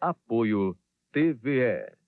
Apoio TVE.